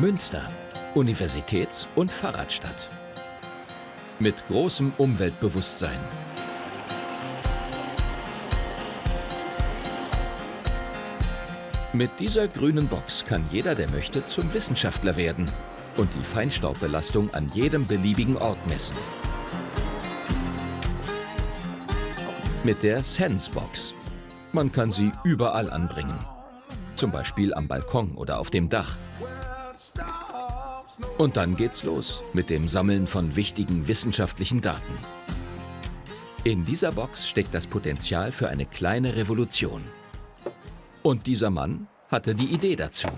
Münster, Universitäts- und Fahrradstadt. Mit großem Umweltbewusstsein. Mit dieser grünen Box kann jeder, der möchte, zum Wissenschaftler werden und die Feinstaubbelastung an jedem beliebigen Ort messen. Mit der Sense-Box. Man kann sie überall anbringen. Zum Beispiel am Balkon oder auf dem Dach. Und dann geht's los mit dem Sammeln von wichtigen wissenschaftlichen Daten. In dieser Box steckt das Potenzial für eine kleine Revolution. Und dieser Mann hatte die Idee dazu.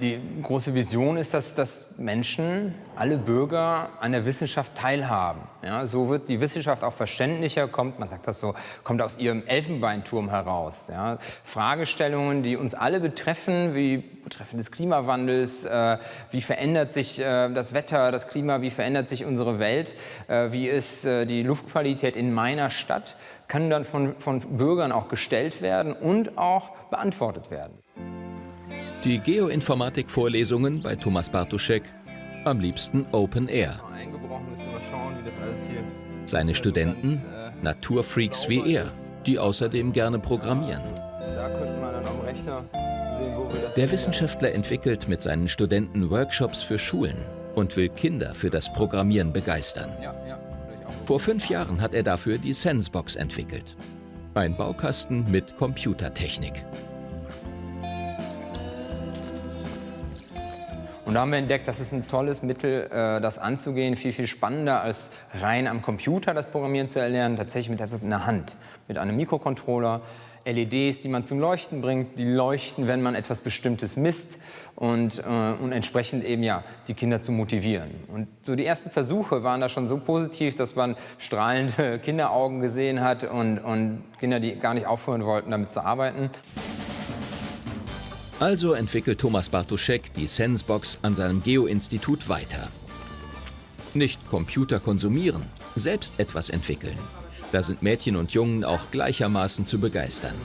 Die große Vision ist, dass, dass Menschen, alle Bürger an der Wissenschaft teilhaben. Ja, so wird die Wissenschaft auch verständlicher, kommt, man sagt das so, kommt aus ihrem Elfenbeinturm heraus. Ja. Fragestellungen, die uns alle betreffen, wie betreffend des Klimawandels, äh, wie verändert sich äh, das Wetter, das Klima, wie verändert sich unsere Welt, äh, wie ist äh, die Luftqualität in meiner Stadt, können dann von, von Bürgern auch gestellt werden und auch beantwortet werden. Die Geoinformatik-Vorlesungen bei Thomas Bartuschek am liebsten Open Air. Seine Studenten Naturfreaks wie er, die außerdem gerne programmieren. Der Wissenschaftler entwickelt mit seinen Studenten Workshops für Schulen und will Kinder für das Programmieren begeistern. Vor fünf Jahren hat er dafür die Sensebox entwickelt. Ein Baukasten mit Computertechnik. Und da haben wir entdeckt, das ist ein tolles Mittel, äh, das anzugehen, viel, viel spannender als rein am Computer das Programmieren zu erlernen, tatsächlich mit etwas in der Hand, mit einem Mikrocontroller, LEDs, die man zum Leuchten bringt, die leuchten, wenn man etwas Bestimmtes misst und, äh, und entsprechend eben ja die Kinder zu motivieren. Und so die ersten Versuche waren da schon so positiv, dass man strahlende Kinderaugen gesehen hat und, und Kinder, die gar nicht aufhören wollten, damit zu arbeiten. Also entwickelt Thomas Bartuschek die Sensebox an seinem Geo-Institut weiter. Nicht Computer konsumieren, selbst etwas entwickeln. Da sind Mädchen und Jungen auch gleichermaßen zu begeistern.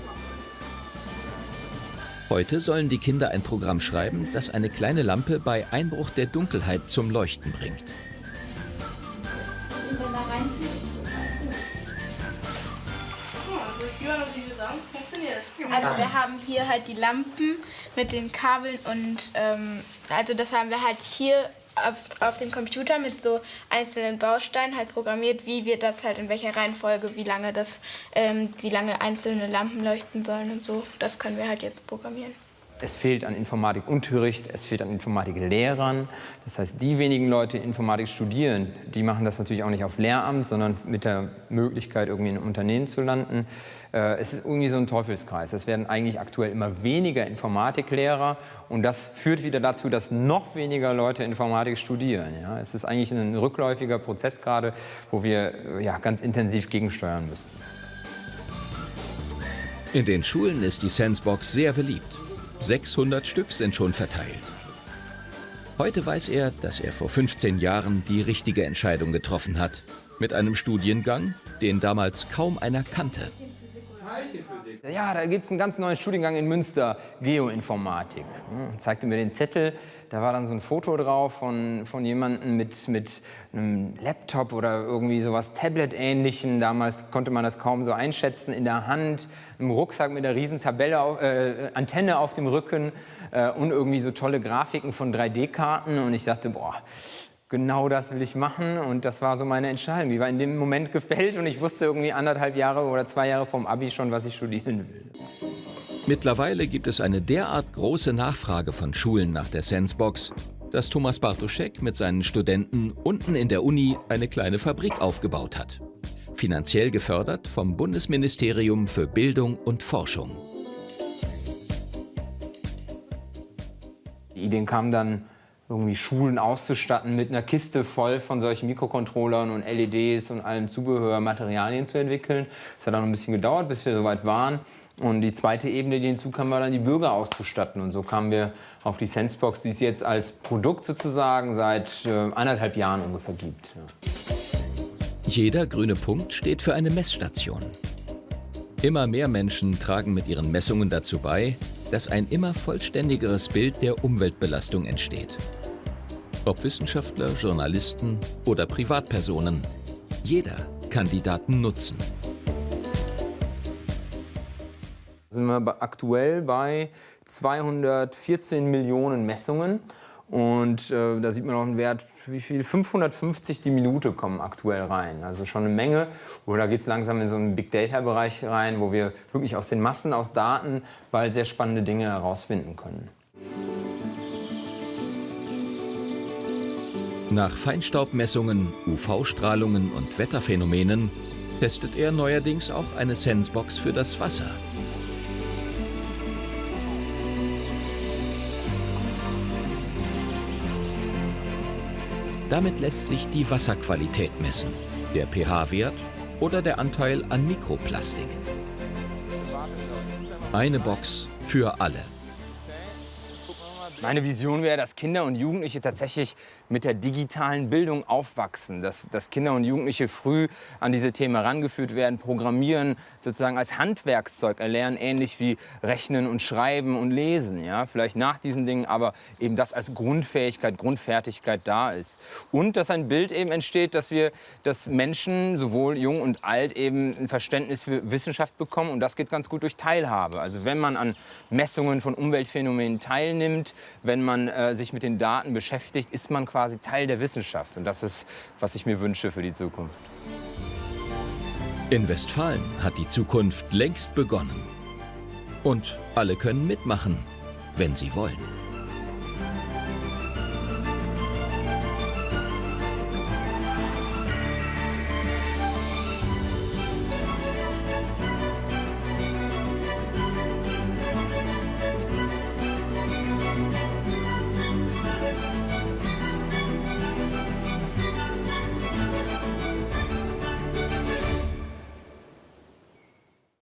Heute sollen die Kinder ein Programm schreiben, das eine kleine Lampe bei Einbruch der Dunkelheit zum Leuchten bringt. Also wir haben hier halt die Lampen mit den Kabeln und ähm, also das haben wir halt hier auf, auf dem Computer mit so einzelnen Bausteinen halt programmiert, wie wir das halt in welcher Reihenfolge, wie lange das, ähm, wie lange einzelne Lampen leuchten sollen und so. Das können wir halt jetzt programmieren. Es fehlt an Informatikunterricht, es fehlt an Informatiklehrern. Das heißt, die wenigen Leute, die Informatik studieren, die machen das natürlich auch nicht auf Lehramt, sondern mit der Möglichkeit, irgendwie in einem Unternehmen zu landen. Äh, es ist irgendwie so ein Teufelskreis. Es werden eigentlich aktuell immer weniger Informatiklehrer und das führt wieder dazu, dass noch weniger Leute Informatik studieren. Ja? Es ist eigentlich ein rückläufiger Prozess gerade, wo wir äh, ja, ganz intensiv gegensteuern müssten. In den Schulen ist die Sensebox sehr beliebt. 600 Stück sind schon verteilt. Heute weiß er, dass er vor 15 Jahren die richtige Entscheidung getroffen hat. Mit einem Studiengang, den damals kaum einer kannte. Ja, da gibt es einen ganz neuen Studiengang in Münster, Geoinformatik. Hm, zeigte mir den Zettel, da war dann so ein Foto drauf von, von jemandem mit, mit einem Laptop oder irgendwie sowas Tablet-ähnlichem. Damals konnte man das kaum so einschätzen, in der Hand, im Rucksack mit einer riesen Tabelle, äh, Antenne auf dem Rücken äh, und irgendwie so tolle Grafiken von 3D-Karten. Und ich dachte, boah, genau das will ich machen und das war so meine Entscheidung. Die war in dem Moment gefällt und ich wusste irgendwie anderthalb Jahre oder zwei Jahre vom Abi schon, was ich studieren will. Mittlerweile gibt es eine derart große Nachfrage von Schulen nach der Sensebox, dass Thomas Bartoschek mit seinen Studenten unten in der Uni eine kleine Fabrik aufgebaut hat. Finanziell gefördert vom Bundesministerium für Bildung und Forschung. Die Ideen kamen dann irgendwie Schulen auszustatten mit einer Kiste voll von solchen Mikrocontrollern und LEDs und allem Zubehör, Materialien zu entwickeln. Es hat dann noch ein bisschen gedauert, bis wir soweit waren. Und die zweite Ebene, die hinzukam, war dann die Bürger auszustatten. Und so kamen wir auf die Sensebox, die es jetzt als Produkt sozusagen seit äh, anderthalb Jahren ungefähr gibt. Jeder grüne Punkt steht für eine Messstation. Immer mehr Menschen tragen mit ihren Messungen dazu bei, dass ein immer vollständigeres Bild der Umweltbelastung entsteht. Ob Wissenschaftler, Journalisten oder Privatpersonen, jeder kann die Daten nutzen. Sind wir aktuell bei 214 Millionen Messungen und äh, da sieht man auch einen Wert, wie viel? 550 die Minute kommen aktuell rein. Also schon eine Menge. Oder geht es langsam in so einen Big Data-Bereich rein, wo wir wirklich aus den Massen, aus Daten bald sehr spannende Dinge herausfinden können. Nach Feinstaubmessungen, UV-Strahlungen und Wetterphänomenen testet er neuerdings auch eine Sensebox für das Wasser. Damit lässt sich die Wasserqualität messen, der pH-Wert oder der Anteil an Mikroplastik. Eine Box für alle. Meine Vision wäre, dass Kinder und Jugendliche tatsächlich mit der digitalen Bildung aufwachsen, dass, dass Kinder und Jugendliche früh an diese Themen herangeführt werden, Programmieren sozusagen als Handwerkszeug erlernen, ähnlich wie Rechnen und Schreiben und Lesen. Ja? Vielleicht nach diesen Dingen, aber eben das als Grundfähigkeit, Grundfertigkeit da ist. Und dass ein Bild eben entsteht, dass wir, dass Menschen, sowohl jung und alt, eben ein Verständnis für Wissenschaft bekommen und das geht ganz gut durch Teilhabe. Also wenn man an Messungen von Umweltphänomenen teilnimmt, wenn man äh, sich mit den Daten beschäftigt, ist man quasi Teil der Wissenschaft. Und das ist, was ich mir wünsche für die Zukunft. In Westfalen hat die Zukunft längst begonnen. Und alle können mitmachen, wenn sie wollen.